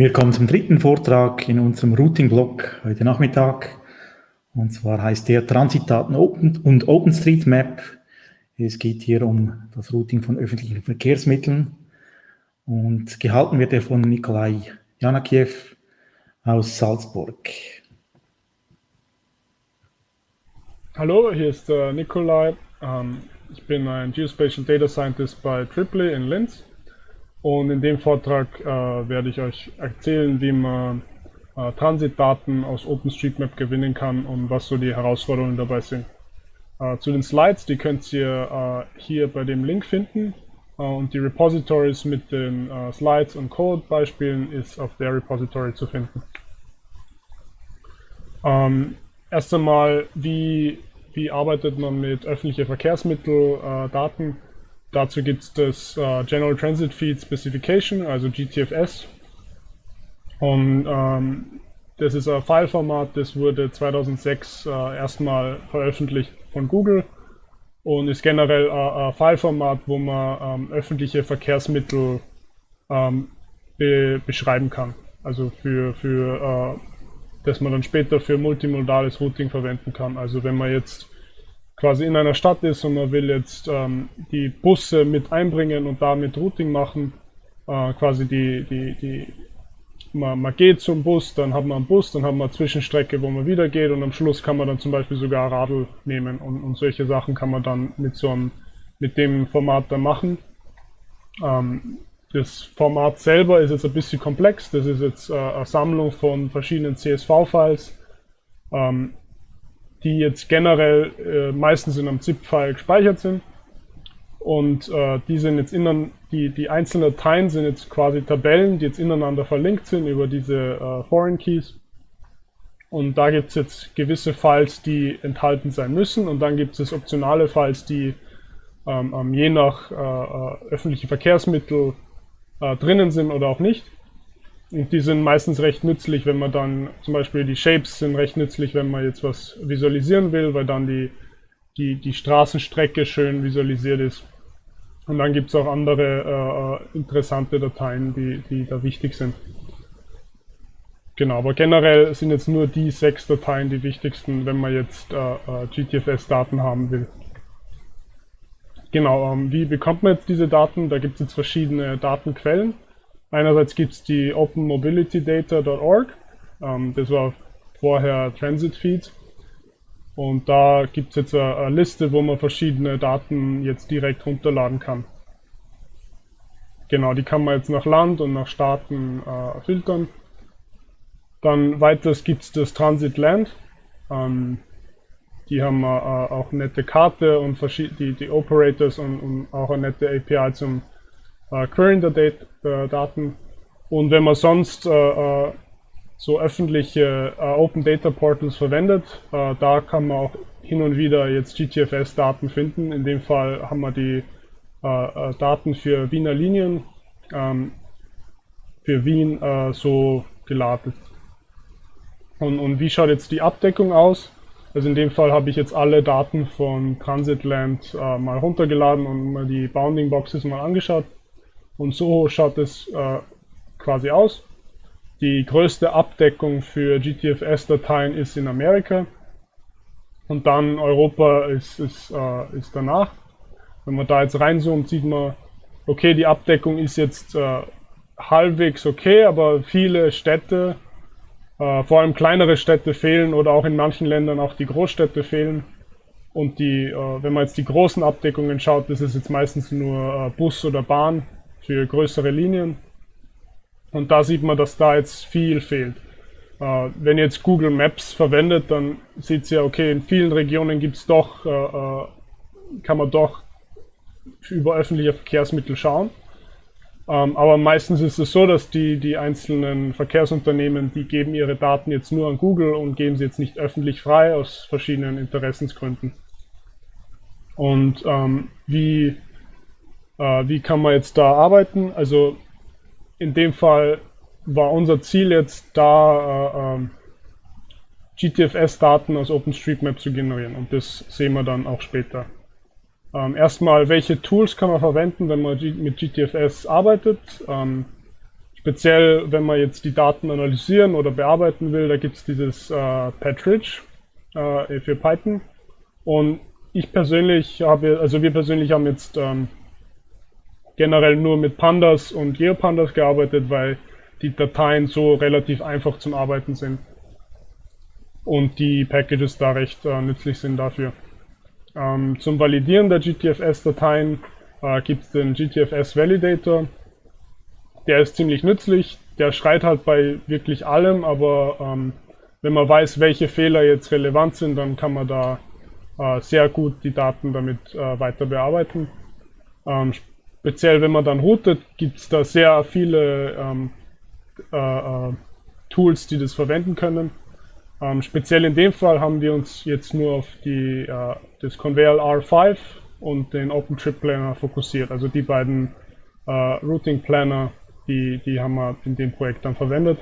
Wir kommen zum dritten Vortrag in unserem Routing-Blog heute Nachmittag. Und zwar heißt der Transitdaten und OpenStreetMap. Es geht hier um das Routing von öffentlichen Verkehrsmitteln. Und gehalten wird er von Nikolai Janakiew aus Salzburg. Hallo, hier ist äh, Nikolai. Ähm, ich bin ein Geospatial Data Scientist bei Triply in Linz. Und in dem Vortrag äh, werde ich euch erzählen, wie man äh, Transitdaten aus OpenStreetMap gewinnen kann und was so die Herausforderungen dabei sind. Äh, zu den Slides, die könnt ihr äh, hier bei dem Link finden. Äh, und die Repositories mit den äh, Slides und Code-Beispielen ist auf der Repository zu finden. Ähm, erst einmal, wie, wie arbeitet man mit öffentlichen Verkehrsmitteldaten? Dazu gibt es das äh, General Transit Feed Specification, also GTFS. Und ähm, das ist ein Fileformat, das wurde 2006 äh, erstmal veröffentlicht von Google und ist generell äh, ein Fileformat, wo man ähm, öffentliche Verkehrsmittel ähm, be beschreiben kann. Also für, für äh, das man dann später für multimodales Routing verwenden kann. Also wenn man jetzt quasi in einer Stadt ist und man will jetzt ähm, die Busse mit einbringen und damit Routing machen, äh, quasi die, die, die, man, man geht zum Bus, dann hat man einen Bus, dann hat man eine Zwischenstrecke, wo man wieder geht und am Schluss kann man dann zum Beispiel sogar Radl nehmen und, und solche Sachen kann man dann mit so einem, mit dem Format dann machen. Ähm, das Format selber ist jetzt ein bisschen komplex, das ist jetzt äh, eine Sammlung von verschiedenen CSV-Files. Ähm, die jetzt generell äh, meistens in einem ZIP-File gespeichert sind. Und äh, die sind jetzt innen, die, die einzelnen Dateien sind jetzt quasi Tabellen, die jetzt ineinander verlinkt sind über diese äh, Foreign Keys. Und da gibt es jetzt gewisse Files, die enthalten sein müssen. Und dann gibt es optionale Files, die ähm, ähm je nach äh, äh öffentliche Verkehrsmittel äh, drinnen sind oder auch nicht. Und die sind meistens recht nützlich, wenn man dann, zum Beispiel die Shapes sind recht nützlich, wenn man jetzt was visualisieren will, weil dann die, die, die Straßenstrecke schön visualisiert ist. Und dann gibt es auch andere äh, interessante Dateien, die, die da wichtig sind. Genau, aber generell sind jetzt nur die sechs Dateien die wichtigsten, wenn man jetzt äh, äh GTFS-Daten haben will. Genau, ähm, wie bekommt man jetzt diese Daten? Da gibt es jetzt verschiedene Datenquellen. Einerseits gibt es die openmobilitydata.org, ähm, das war vorher Transit Feed. Und da gibt es jetzt eine, Liste, wo man verschiedene Daten jetzt direkt runterladen kann. Genau, die kann man jetzt nach Land und nach Staaten äh, filtern. Dann weiters gibt es das Transit Land. Ähm, die haben äh, auch nette Karte und die, die Operators und, und, auch eine nette API zum äh, Querying der, Dat der Daten. Und wenn man sonst äh, äh so öffentliche äh, Open Data Portals verwendet, äh, da kann man auch hin und wieder jetzt GTFS-Daten finden. In dem Fall haben wir die äh, Daten für Wiener Linien ähm, für Wien so geladen. Und, und wie schaut jetzt die Abdeckung aus? Also in dem Fall habe ich jetzt alle Daten von Transitland äh, mal runtergeladen und mal die Bounding Boxes mal angeschaut. Und so schaut es äh, quasi aus. Die größte Abdeckung für GTFS-Dateien ist in Amerika. Und dann Europa ist, ist, äh, ist danach. Wenn man da jetzt reinzoomt, sieht man, okay, die Abdeckung ist jetzt äh, halbwegs okay, aber viele Städte, äh, vor allem kleinere Städte fehlen oder auch in manchen Ländern auch die Großstädte fehlen. Und die, äh, wenn man jetzt die großen Abdeckungen schaut, das ist jetzt meistens nur äh, Bus oder Bahn für größere Linien. Und da sieht man, dass da jetzt viel fehlt. Äh, wenn ihr jetzt Google Maps verwendet, dann sieht ihr, okay, in vielen Regionen gibt es doch, äh, äh, kann man doch über öffentliche Verkehrsmittel schauen. Ähm, aber meistens ist es so, dass die, die einzelnen Verkehrsunternehmen, die geben ihre Daten jetzt nur an Google und geben sie jetzt nicht öffentlich frei aus verschiedenen Interessensgründen. Und ähm, wie äh, wie kann man jetzt da arbeiten? Also in dem Fall war unser Ziel jetzt da, äh, äh, GTFS-Daten aus OpenStreetMap zu generieren und das sehen wir dann auch später. Ähm, erstmal, welche Tools kann man verwenden, wenn man mit GTFS arbeitet? Ähm, speziell, wenn man jetzt die Daten analysieren oder bearbeiten will, da gibt es dieses äh, Patridge äh, für Python. Und ich persönlich habe, also wir persönlich haben jetzt ähm, generell nur mit Pandas und GeoPandas gearbeitet, weil die Dateien so relativ einfach zum Arbeiten sind und die Packages da recht äh, nützlich sind dafür. Ähm, zum Validieren der GTFS-Dateien äh, gibt es den GTFS Validator. Der ist ziemlich nützlich. Der schreit halt bei wirklich allem, aber ähm, wenn man weiß, welche Fehler jetzt relevant sind, dann kann man da äh, sehr gut die Daten damit äh, weiter bearbeiten. Ähm, speziell wenn man dann routet, gibt es da sehr viele ähm, äh, äh, Tools, die das verwenden können. Ähm, speziell in dem Fall haben wir uns jetzt nur auf die, äh, das Conveyor R5 und den OpenTrip Planner fokussiert. Also die beiden äh, Routing Planner, die, die haben wir in dem Projekt dann verwendet.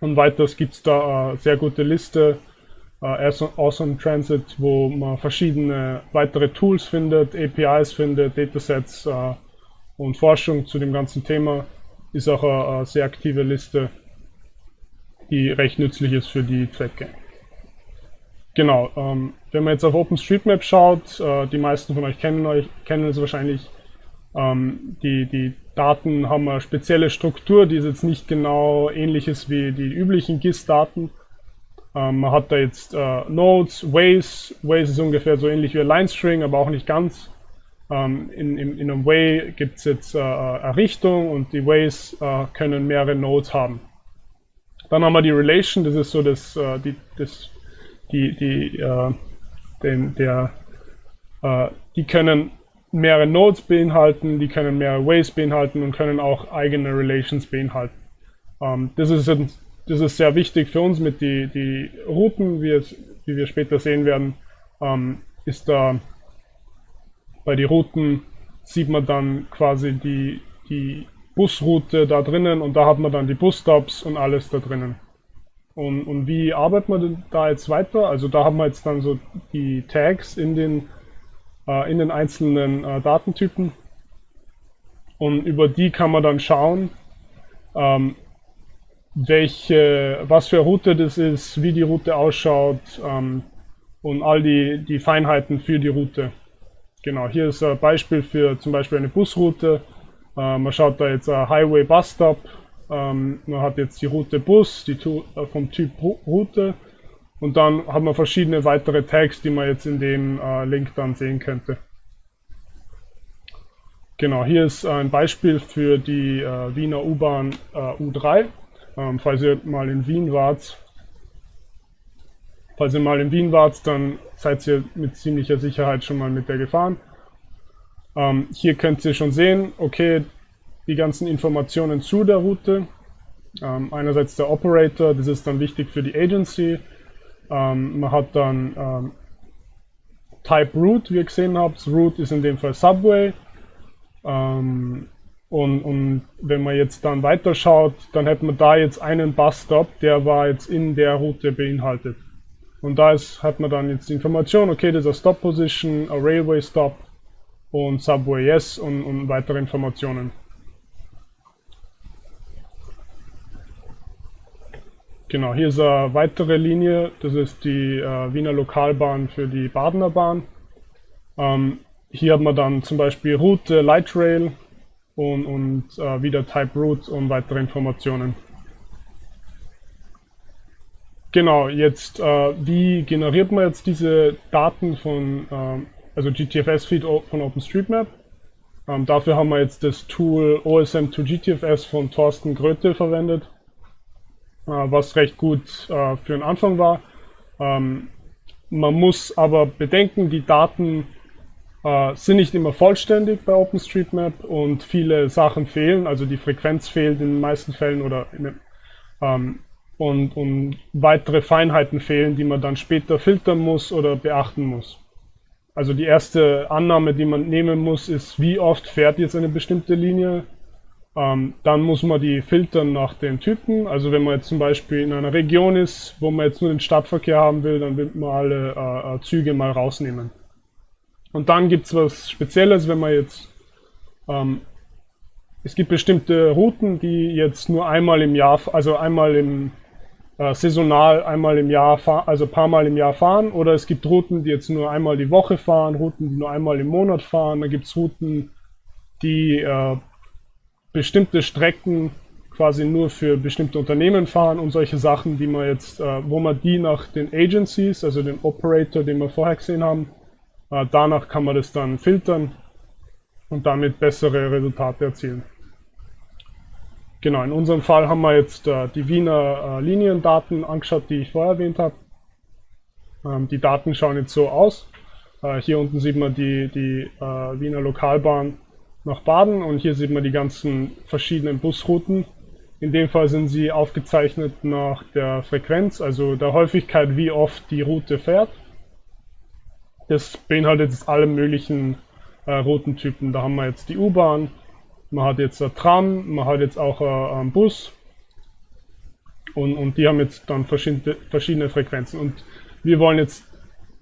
Und weiters gibt es da eine sehr gute Liste, äh, Awesome Transit, wo man verschiedene weitere Tools findet, APIs findet, Datasets äh, und Forschung zu dem ganzen Thema. Ist auch eine, eine sehr aktive Liste, die recht nützlich ist für die Zwecke. Genau, ähm, wenn man jetzt auf OpenStreetMap schaut, äh, die meisten von euch kennen, euch, kennen es wahrscheinlich, ähm, die, die Daten haben eine spezielle Struktur, die ist jetzt nicht genau ähnlich ist wie die üblichen GIS-Daten. Ähm, man hat da jetzt äh, Nodes, Ways, Ways ist ungefähr so ähnlich wie ein Line-String, aber auch nicht ganz. Ähm, in, in, in, einem Way gibt es jetzt äh, eine Richtung und die Ways äh, können mehrere Nodes haben. Dann haben wir die Relation, das ist so das, äh, die, das, die, die, äh, den, der, äh, die können mehrere Nodes beinhalten, die können mehrere Ways beinhalten und können auch eigene Relations beinhalten. Ähm, das, ist, das ist sehr wichtig für uns mit die, die Routen, wie, es, wie wir später sehen werden, ähm, ist da bei den Routen sieht man dann quasi die, die Busroute da drinnen und da hat man dann die Busstops und alles da drinnen. Und, und wie arbeitet man da jetzt weiter? Also da haben wir jetzt dann so die Tags in den, äh, in den einzelnen äh, Datentypen und über die kann man dann schauen, ähm, welche, was für eine Route das ist, wie die Route ausschaut ähm, und all die, die Feinheiten für die Route. Genau, hier ist ein Beispiel für zum Beispiel eine Busroute. Äh, man schaut da jetzt ein Highway Bus Stop ähm, man hat jetzt die Route Bus, die äh, vom Typ Route und dann hat man verschiedene weitere Tags, die man jetzt in dem äh, Link dann sehen könnte. Genau, hier ist ein Beispiel für die äh, Wiener U-Bahn äh, U3. Ähm, falls ihr mal in Wien wart, falls ihr mal in Wien wart, dann seid ihr mit ziemlicher Sicherheit schon mal mit der gefahren. Ähm, hier könnt ihr schon sehen, okay, die ganzen Informationen zu der Route. Ähm, einerseits der Operator, das ist dann wichtig für die Agency. Ähm, man hat dann ähm, Type Route, wie ihr gesehen habt. Route ist in dem Fall Subway. Ähm, und, und, wenn man jetzt dann weiterschaut, dann hätte man da jetzt einen Busstop, der war jetzt in der Route beinhaltet. Und da ist, hat man dann jetzt die Information, okay, das ist eine Stop Position, ein Railway Stop und Subway Yes und, und weitere Informationen. Genau, hier ist eine weitere Linie, das ist die äh, Wiener Lokalbahn für die Badener Bahn. Ähm, hier hat man dann zum Beispiel Route, Light Rail und, und äh, wieder Type Route und weitere Informationen. Genau, jetzt äh, wie generiert man jetzt diese Daten von, ähm, also GTFS-Feed von OpenStreetMap? Ähm, dafür haben wir jetzt das Tool OSM2GTFS von Thorsten Gröte verwendet. Äh, was recht gut äh, für den Anfang war. Ähm, man muss aber bedenken, die Daten äh, sind nicht immer vollständig bei OpenStreetMap und viele Sachen fehlen, also die Frequenz fehlt in den meisten Fällen oder in, ähm, und, und weitere Feinheiten fehlen, die man dann später filtern muss oder beachten muss. Also die erste Annahme, die man nehmen muss, ist, wie oft fährt jetzt eine bestimmte Linie ähm, dann muss man die filtern nach den Typen. Also wenn man jetzt zum Beispiel in einer Region ist, wo man jetzt nur den Stadtverkehr haben will, dann will man alle äh, äh Züge mal rausnehmen. Und dann gibt es was Spezielles, wenn man jetzt ähm, es gibt bestimmte Routen, die jetzt nur einmal im Jahr, also einmal im äh, saisonal einmal im Jahr, also ein paar Mal im Jahr fahren. Oder es gibt Routen, die jetzt nur einmal die Woche fahren, Routen, die nur einmal im Monat fahren. Da gibt es Routen, die äh, bestimmte Strecken quasi nur für bestimmte Unternehmen fahren und solche Sachen, die man jetzt, äh, wo man die nach den Agencies, also den Operator, den wir vorher gesehen haben, danach kann man das dann filtern und damit bessere Resultate erzielen. Genau, in unserem Fall haben wir jetzt äh, die Wiener äh, Liniendaten angeschaut, die ich vorher erwähnt habe. Ähm, die Daten schauen jetzt so aus. Äh, hier unten sieht man die, die äh, Wiener Lokalbahn nach Baden und hier sieht man die ganzen verschiedenen Busrouten. In dem Fall sind sie aufgezeichnet nach der Frequenz, also der Häufigkeit, wie oft die Route fährt. Das beinhaltet jetzt alle möglichen äh, Routentypen. Da haben wir jetzt die U-Bahn, man hat jetzt ein Tram, man hat jetzt auch einen Bus und, und die haben jetzt dann verschiedene, verschiedene Frequenzen. Und wir wollen jetzt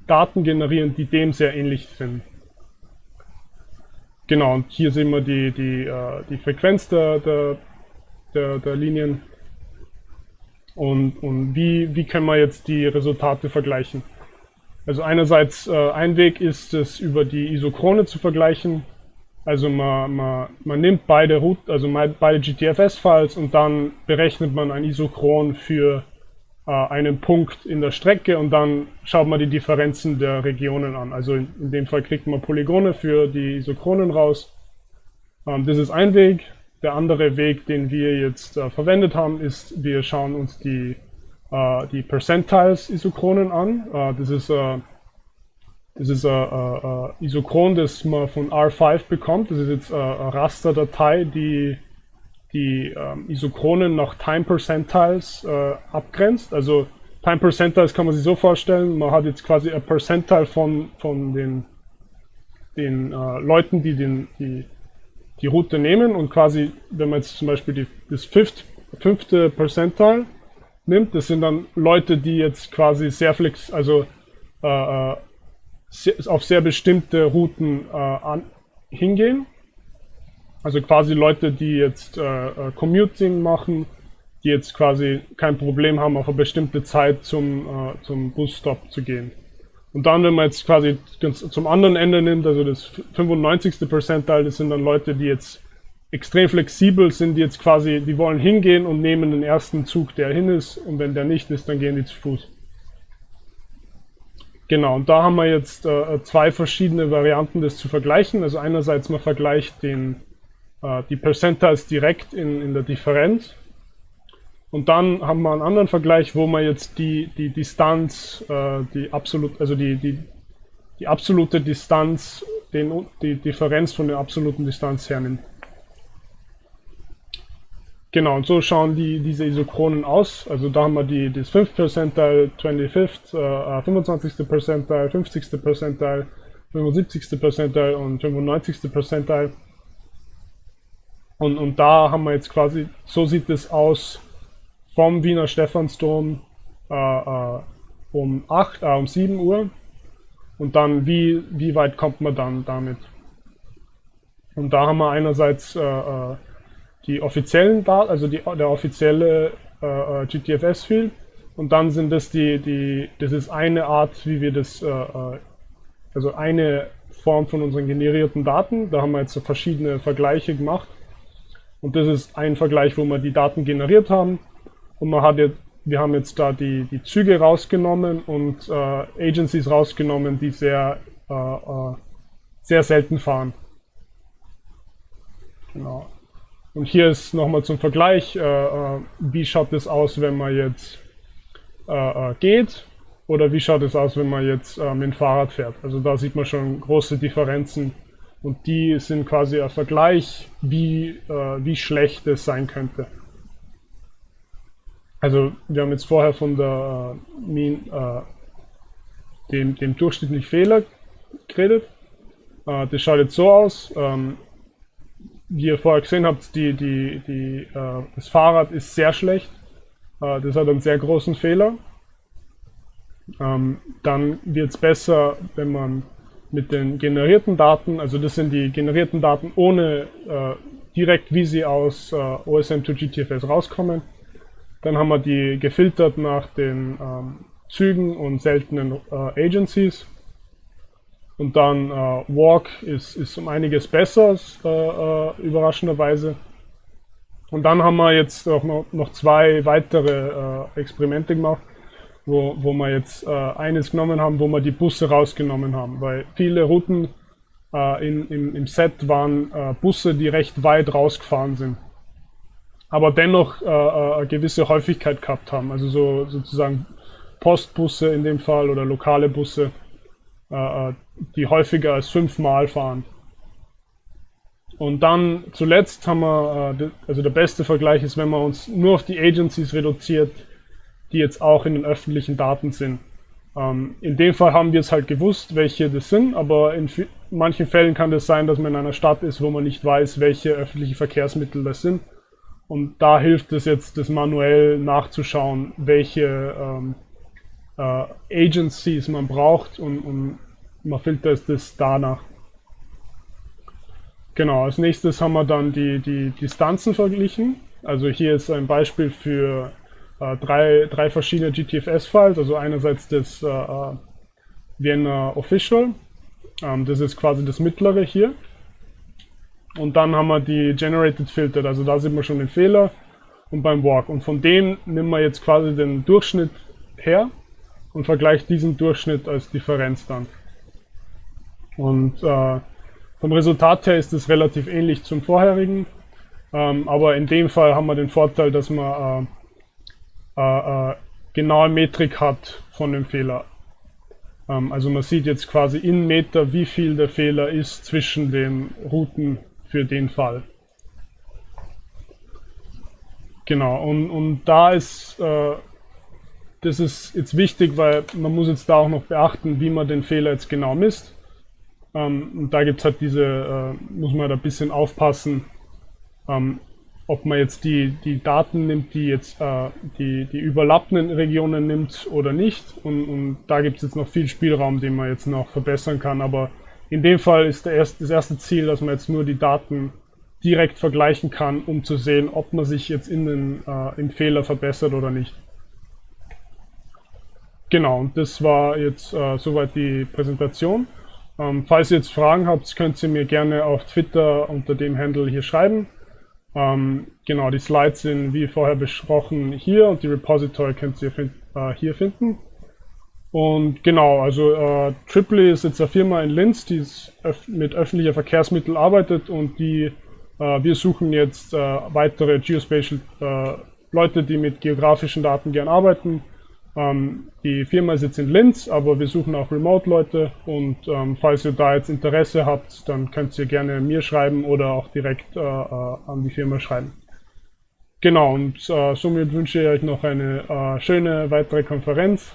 Daten generieren, die dem sehr ähnlich sind. Genau, und hier sehen wir die, die, äh, die Frequenz der, der, der, der Linien und, und wie, wie können wir jetzt die Resultate vergleichen. Also einerseits äh, ein Weg ist es über die Isochrone zu vergleichen, also man, man, man nimmt beide Root, also beide GTFS-Files und dann berechnet man ein Isochron für äh, einen Punkt in der Strecke und dann schaut man die Differenzen der Regionen an. Also in, in dem Fall kriegt man Polygone für die Isochronen raus. Ähm, das ist ein Weg. Der andere Weg, den wir jetzt äh, verwendet haben, ist, wir schauen uns die, die Percentiles-Isochronen an. Äh, das ist äh, das ist ein Isochron, das man von R5 bekommt. Das ist jetzt eine Rasterdatei, die die ähm, Isochronen nach Time Percentiles äh, abgrenzt. Also Time Percentiles kann man sich so vorstellen, man hat jetzt quasi ein Percentile von, von den, den äh, Leuten, die den, die, die Route nehmen und quasi, wenn man jetzt zum Beispiel die, das fifth, fünfte Percentile nimmt, das sind dann Leute, die jetzt quasi sehr flex, also äh, äh auf sehr bestimmte Routen äh, an, hingehen. Also quasi Leute, die jetzt äh, äh, Commuting machen, die jetzt quasi kein Problem haben, auf eine bestimmte Zeit zum, äh, zum Busstop zu gehen. Und dann, wenn man jetzt quasi zum anderen Ende nimmt, also das 95. Percentile, das sind dann Leute, die jetzt extrem flexibel sind, jetzt quasi, die wollen hingehen und nehmen den ersten Zug, der hin ist, und wenn der nicht ist, dann gehen die zu Fuß. Genau, und da haben wir jetzt äh, zwei verschiedene Varianten, das zu vergleichen. Also einerseits man vergleicht den, äh, die Percentiles direkt in, in der Differenz. Und dann haben wir einen anderen Vergleich, wo man jetzt die, die Distanz, äh, die absolut, also die, die, die absolute Distanz, den, die Differenz von der absoluten Distanz hernimmt. Genau, und so schauen die, diese Isochronen aus. Also da haben wir die, das 5 Percentile, 25th, äh, 25. Percentile, 50. Percentile, 75. Percentile und 95. Percentile. Und, und da haben wir jetzt quasi, so sieht es aus vom Wiener Stephansdom äh, äh, um 8, äh, um 7 Uhr. Und dann, wie, wie weit kommt man dann damit? Und da haben wir einerseits äh, äh die offiziellen Daten, also die, der offizielle äh, äh GTFS-Field. Und dann sind das die, die, das ist eine Art, wie wir das, äh, äh, also eine Form von unseren generierten Daten. Da haben wir jetzt so verschiedene Vergleiche gemacht. Und das ist ein Vergleich, wo wir die Daten generiert haben. Und man hat jetzt, wir haben jetzt da die, die Züge rausgenommen und äh, Agencies rausgenommen, die sehr, äh, sehr selten fahren. Genau. Und hier ist nochmal zum Vergleich, äh, äh, wie schaut es aus, wenn man jetzt äh, äh, geht oder wie schaut es aus, wenn man jetzt äh, mit dem Fahrrad fährt. Also da sieht man schon große Differenzen und die sind quasi ein Vergleich, wie, äh, wie schlecht es sein könnte. Also wir haben jetzt vorher von der dem, dem durchschnittlichen Fehler geredet. das schaut jetzt so aus. Ähm, wie ihr vorher gesehen habt, die, die, die, äh, das Fahrrad ist sehr schlecht. Äh, das hat einen sehr großen Fehler. Ähm, dann wird es besser, wenn man mit den generierten Daten, also das sind die generierten Daten ohne äh, direkt, wie sie aus äh, OSM to GTFS rauskommen. Dann haben wir die gefiltert nach den ähm, Zügen und seltenen äh, Agencies. Und dann äh, Walk ist, ist um einiges besser, äh, äh, überraschenderweise. Und dann haben wir jetzt auch noch, noch zwei weitere äh, Experimente gemacht, wo, wo wir jetzt äh, eines genommen haben, wo wir die Busse rausgenommen haben, weil viele Routen äh, in, im, im Set waren Busse, die recht weit rausgefahren sind, aber dennoch eine gewisse Häufigkeit gehabt haben, also so sozusagen Postbusse in dem Fall oder lokale Busse. äh, äh, die häufiger als fünfmal fahren. Und dann zuletzt haben wir, äh, also der beste Vergleich ist, wenn man uns nur auf die Agencies reduziert, die jetzt auch in den öffentlichen Daten sind. Ähm, in dem Fall haben wir es halt gewusst, welche das sind, aber in manchen Fällen kann das sein, dass man in einer Stadt ist, wo man nicht weiß, welche öffentliche Verkehrsmittel das sind. Und da hilft es jetzt, das manuell nachzuschauen, welche ähm, äh, Agencies man braucht und, und man filtert das danach. Genau, als nächstes haben wir dann die, die Distanzen verglichen. Also hier ist ein Beispiel für äh, drei, drei verschiedene GTFS-Files. Also einerseits das äh, äh, Vienna Official, ähm, das ist quasi das mittlere hier. Und dann haben wir die Generated Filtered, also da sieht man schon den Fehler und beim Walk. Und von denen nehmen wir jetzt quasi den Durchschnitt her und vergleicht diesen Durchschnitt als Differenz dann. Und äh, vom Resultat her ist es relativ ähnlich zum vorherigen, ähm, aber in dem Fall haben wir den Vorteil, dass man äh, äh, äh, genaue Metrik hat von dem Fehler. Ähm, also man sieht jetzt quasi in Meter, wie viel der Fehler ist zwischen den Routen für den Fall. Genau, und, und da ist äh, das ist jetzt wichtig, weil man muss jetzt da auch noch beachten, wie man den Fehler jetzt genau misst. Ähm, und da gibt es halt diese, äh, muss man da ein bisschen aufpassen, ähm, ob man jetzt die, die Daten nimmt, die jetzt äh, die, die überlappenden Regionen nimmt oder nicht. Und, und da gibt es jetzt noch viel Spielraum, den man jetzt noch verbessern kann. Aber in dem Fall ist erste, das erste Ziel, dass man jetzt nur die Daten direkt vergleichen kann, um zu sehen, ob man sich jetzt in den, äh, im Fehler verbessert oder nicht. Genau, und das war jetzt äh, soweit die Präsentation. Ähm, falls ihr jetzt Fragen habt, könnt ihr mir gerne auf Twitter unter dem Handle hier schreiben. Ähm, genau, die Slides sind wie vorher besprochen hier und die Repository könnt ihr find, äh, hier finden. Und genau, also äh, Triply ist jetzt eine Firma in Linz, die öf mit öffentlicher Verkehrsmittel arbeitet und die äh, wir suchen jetzt äh, weitere Geospatial äh, Leute, die mit geografischen Daten gern arbeiten ähm, die Firma sitzt in Linz, aber wir suchen auch Remote-Leute und ähm, falls ihr da jetzt Interesse habt, dann könnt ihr gerne mir schreiben oder auch direkt äh, äh, an die Firma schreiben. Genau, und äh, somit wünsche ich euch noch eine äh, schöne weitere Konferenz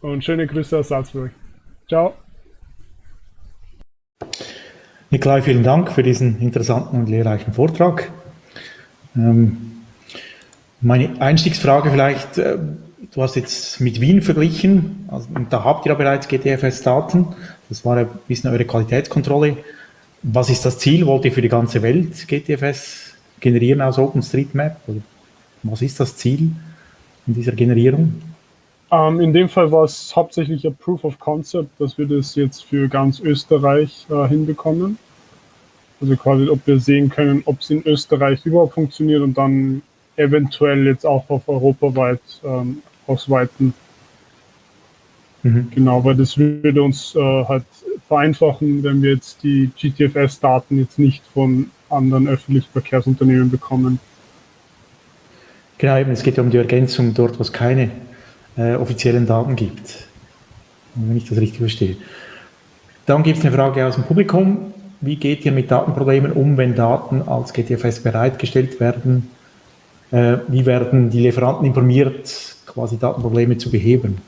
und schöne Grüße aus Salzburg. Ciao. Nikolai, vielen Dank für diesen interessanten und lehrreichen Vortrag. Ähm, meine Einstiegsfrage vielleicht, äh, du hast jetzt mit Wien verglichen, also, und da habt ihr ja bereits GTFS-Daten, das war ein bisschen eure Qualitätskontrolle. Was ist das Ziel? Wollt ihr für die ganze Welt GTFS generieren aus OpenStreetMap? Was ist das Ziel in dieser Generierung? Ähm, in dem Fall war es hauptsächlich ein Proof of Concept, dass wir das jetzt für ganz Österreich äh, hinbekommen. Also quasi, ob wir sehen können, ob es in Österreich überhaupt funktioniert und dann eventuell jetzt auch auf europaweit ähm, ausweiten. Mhm. Genau, weil das würde uns äh, halt vereinfachen, wenn wir jetzt die GTFS-Daten jetzt nicht von anderen öffentlichen Verkehrsunternehmen bekommen. Genau, eben, es geht ja um die Ergänzung dort, wo es keine äh, offiziellen Daten gibt. Wenn ich das richtig verstehe. Dann gibt es eine Frage aus dem Publikum. Wie geht ihr mit Datenproblemen um, wenn Daten als GTFS bereitgestellt werden? Äh, wie werden die Lieferanten informiert, quasi Datenprobleme zu beheben?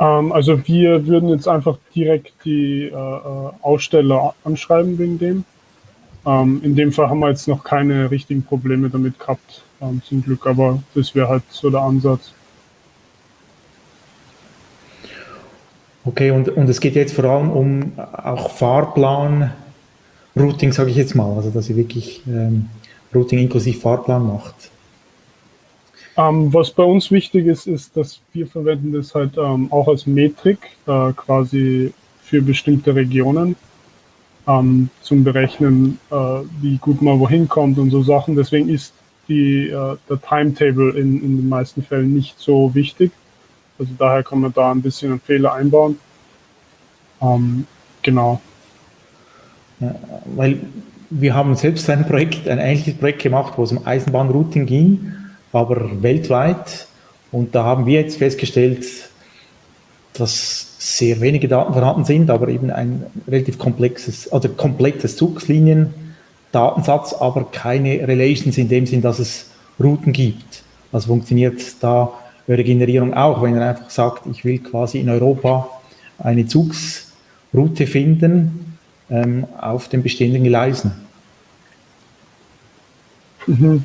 Ähm, also wir würden jetzt einfach direkt die äh, äh, Aussteller anschreiben wegen dem. Ähm, in dem Fall haben wir jetzt noch keine richtigen Probleme damit gehabt, ähm, zum Glück, aber das wäre halt so der Ansatz. Okay, und, und es geht jetzt vor allem um auch Fahrplan Routing, sage ich jetzt mal, also dass ihr wirklich ähm, Routing inklusive Fahrplan macht. Ähm, was bei uns wichtig ist, ist, dass wir verwenden das halt ähm, auch als Metrik äh, quasi für bestimmte Regionen ähm, zum Berechnen, äh, wie gut man wohin kommt und so Sachen. Deswegen ist die, äh, der Timetable in, in den meisten Fällen nicht so wichtig. Also daher kann man da ein bisschen einen Fehler einbauen. Ähm, genau. Ja, weil wir haben selbst ein Projekt, ein ähnliches Projekt gemacht, wo es um Eisenbahnrouting ging, aber weltweit. Und da haben wir jetzt festgestellt, dass sehr wenige Daten vorhanden sind, aber eben ein relativ komplexes, oder komplettes Zugslinien-Datensatz, aber keine Relations in dem Sinn, dass es Routen gibt. Also funktioniert da eure Generierung auch, wenn ihr einfach sagt, ich will quasi in Europa eine Zugsroute finden ähm, auf den bestehenden Gleisen. Mhm.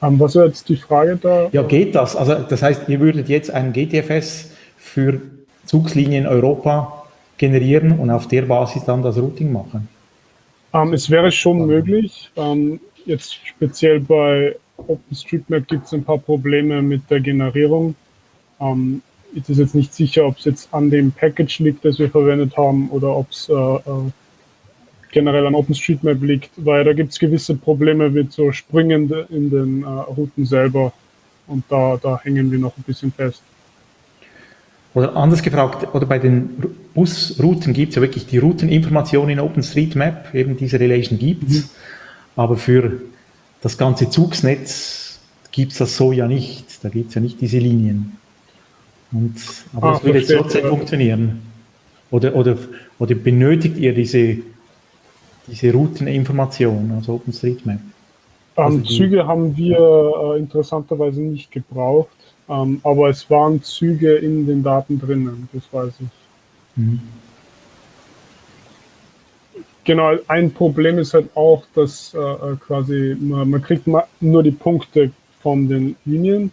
Um, was war jetzt die Frage da? Ja, geht das? Also das heißt, ihr würdet jetzt ein GTFS für Zugslinien Europa generieren und auf der Basis dann das Routing machen? Ähm, es wäre schon möglich. Ähm, jetzt speziell bei OpenStreetMap gibt es ein paar Probleme mit der Generierung. Ähm, es ist jetzt nicht sicher, ob es jetzt an dem Package liegt, das wir verwendet haben, oder ob es äh, äh, generell an OpenStreetMap liegt, weil da gibt es gewisse Probleme mit so Sprüngen in den äh, Routen selber und da, da hängen wir noch ein bisschen fest. Oder anders gefragt, oder bei den Busrouten gibt es ja wirklich die Routeninformation in OpenStreetMap, eben diese Relation gibt es, mhm. aber für das ganze Zugsnetz gibt es das so ja nicht. Da gibt es ja nicht diese Linien. Und, aber ah, das würde jetzt trotzdem ja. funktionieren. Oder, oder, oder benötigt ihr diese, diese Routeninformation, also OpenStreetMap? Also Züge haben wir äh, interessanterweise nicht gebraucht. Ähm, aber es waren Züge in den Daten drinnen, das weiß ich. Mhm. Genau, ein Problem ist halt auch, dass äh, äh quasi man, man kriegt nur die Punkte von den Linien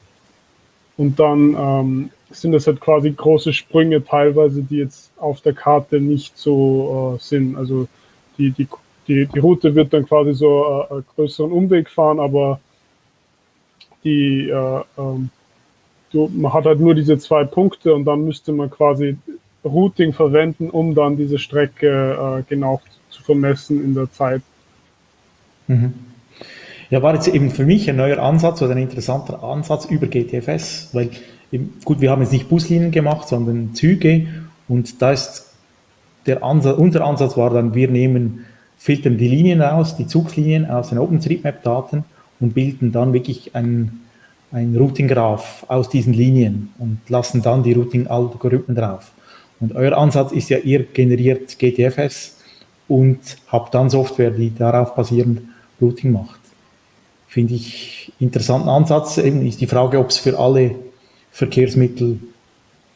und dann ähm, sind das halt quasi große Sprünge teilweise, die jetzt auf der Karte nicht so äh, sind. Also die, die, die, die Route wird dann quasi so äh, einen größeren Umweg fahren, aber die, äh, ähm, du, man hat halt nur diese zwei Punkte und dann müsste man quasi Routing verwenden, um dann diese Strecke äh, genau zu vermessen in der Zeit. Mhm. Ja, war jetzt eben für mich ein neuer Ansatz oder ein interessanter Ansatz über GTFS, weil gut, wir haben jetzt nicht Buslinien gemacht, sondern Züge und da ist der Ansatz, unser Ansatz war dann, wir nehmen, filtern die Linien aus, die Zugslinien aus den OpenStreetMap-Daten und bilden dann wirklich ein ein Routing-Graph aus diesen Linien und lassen dann die Routing-Algorithmen drauf. Und euer Ansatz ist ja, ihr generiert GTFS und habt dann Software, die darauf basierend Routing macht. Finde ich interessanten Ansatz. Eben ist die Frage, ob es für alle Verkehrsmittel,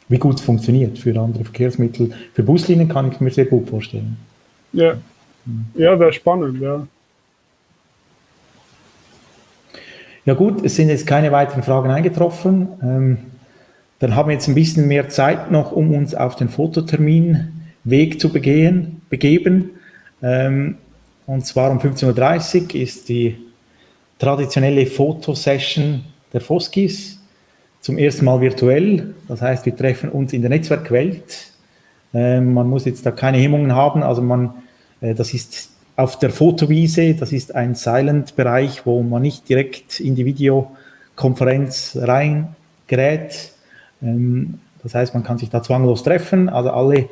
wie gut es funktioniert. Für andere Verkehrsmittel, für Buslinien kann ich mir sehr gut vorstellen. Ja, ja wäre spannend, ja. Ja gut, es sind jetzt keine weiteren Fragen eingetroffen. Ähm, dann haben wir jetzt ein bisschen mehr Zeit noch, um uns auf den Fototerminweg zu begehen, begeben. Ähm, und zwar um 15.30 Uhr ist die traditionelle Fotosession der Foskis zum ersten Mal virtuell. Das heißt, wir treffen uns in der Netzwerkwelt. Ähm, man muss jetzt da keine Hemmungen haben. Also man, das ist auf der Fotowiese, das ist ein Silent-Bereich, wo man nicht direkt in die Videokonferenz reingerät. Ähm, das heißt, man kann sich da zwanglos treffen. Also alle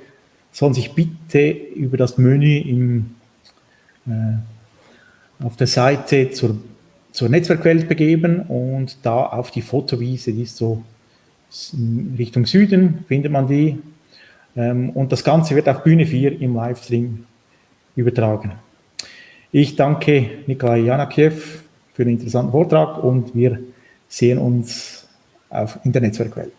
sollen sich bitte über das Menü im, äh, auf der Seite zur, zur Netzwerkwelt begeben und da auf die Fotowiese, die ist so Richtung Süden, findet man die. Ähm, und das Ganze wird auf Bühne 4 im Livestream übertragen. Ich danke Nikolai Janakiew für den interessanten Vortrag und wir sehen uns auf, in der Netzwerkwelt.